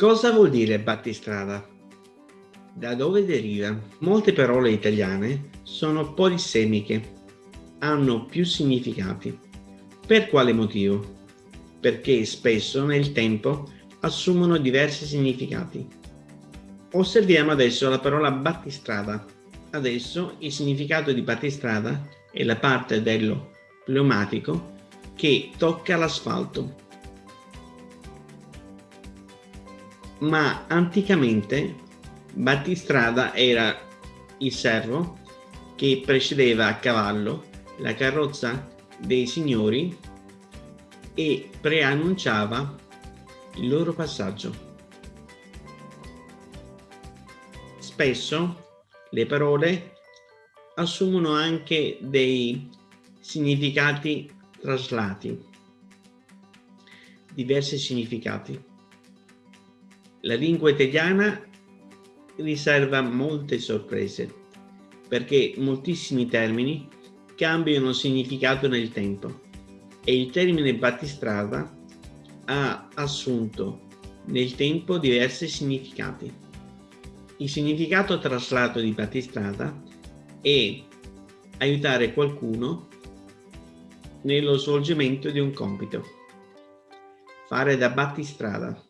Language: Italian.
Cosa vuol dire battistrada? Da dove deriva? Molte parole italiane sono polisemiche, hanno più significati. Per quale motivo? Perché spesso nel tempo assumono diversi significati. Osserviamo adesso la parola battistrada. Adesso il significato di battistrada è la parte dello pneumatico che tocca l'asfalto. Ma anticamente battistrada era il servo che precedeva a cavallo la carrozza dei signori e preannunciava il loro passaggio. Spesso le parole assumono anche dei significati traslati, diversi significati. La lingua italiana riserva molte sorprese perché moltissimi termini cambiano significato nel tempo e il termine battistrada ha assunto nel tempo diversi significati. Il significato traslato di battistrada è aiutare qualcuno nello svolgimento di un compito. Fare da battistrada.